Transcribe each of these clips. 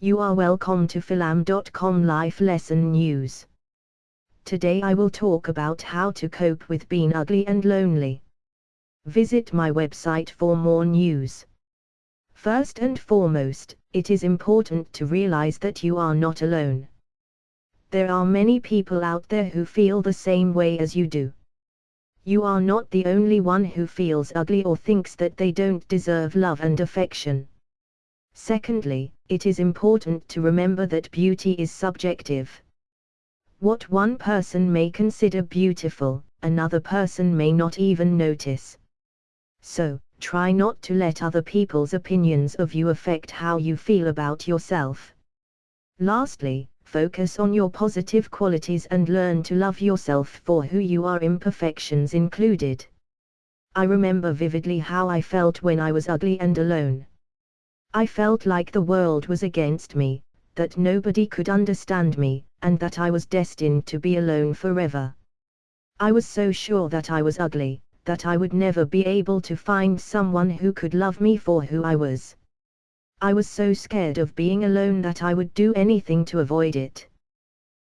You are welcome to philam.com Life Lesson News. Today I will talk about how to cope with being ugly and lonely. Visit my website for more news. First and foremost, it is important to realize that you are not alone. There are many people out there who feel the same way as you do. You are not the only one who feels ugly or thinks that they don't deserve love and affection. Secondly, it is important to remember that beauty is subjective. What one person may consider beautiful, another person may not even notice. So, try not to let other people's opinions of you affect how you feel about yourself. Lastly, focus on your positive qualities and learn to love yourself for who you are, imperfections included. I remember vividly how I felt when I was ugly and alone. I felt like the world was against me, that nobody could understand me, and that I was destined to be alone forever. I was so sure that I was ugly, that I would never be able to find someone who could love me for who I was. I was so scared of being alone that I would do anything to avoid it.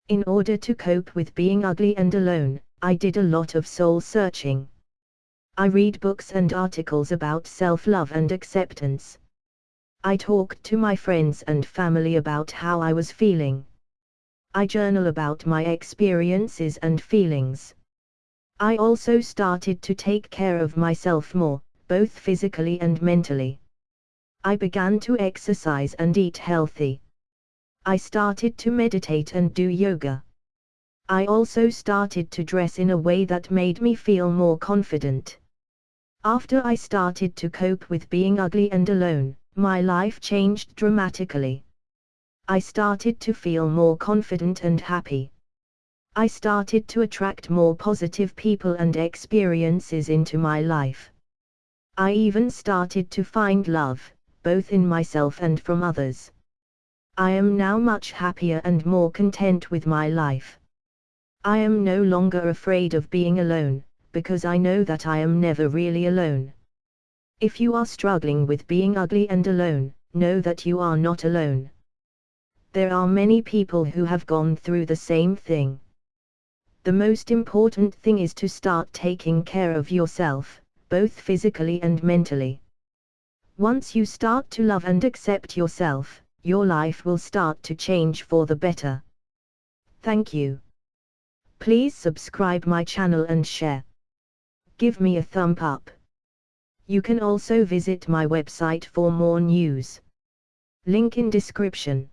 In order to cope with being ugly and alone, I did a lot of soul searching. I read books and articles about self-love and acceptance. I talked to my friends and family about how I was feeling. I journal about my experiences and feelings. I also started to take care of myself more, both physically and mentally. I began to exercise and eat healthy. I started to meditate and do yoga. I also started to dress in a way that made me feel more confident. After I started to cope with being ugly and alone, my life changed dramatically. I started to feel more confident and happy. I started to attract more positive people and experiences into my life. I even started to find love, both in myself and from others. I am now much happier and more content with my life. I am no longer afraid of being alone, because I know that I am never really alone. If you are struggling with being ugly and alone, know that you are not alone. There are many people who have gone through the same thing. The most important thing is to start taking care of yourself, both physically and mentally. Once you start to love and accept yourself, your life will start to change for the better. Thank you. Please subscribe my channel and share. Give me a thumb up. You can also visit my website for more news. Link in description.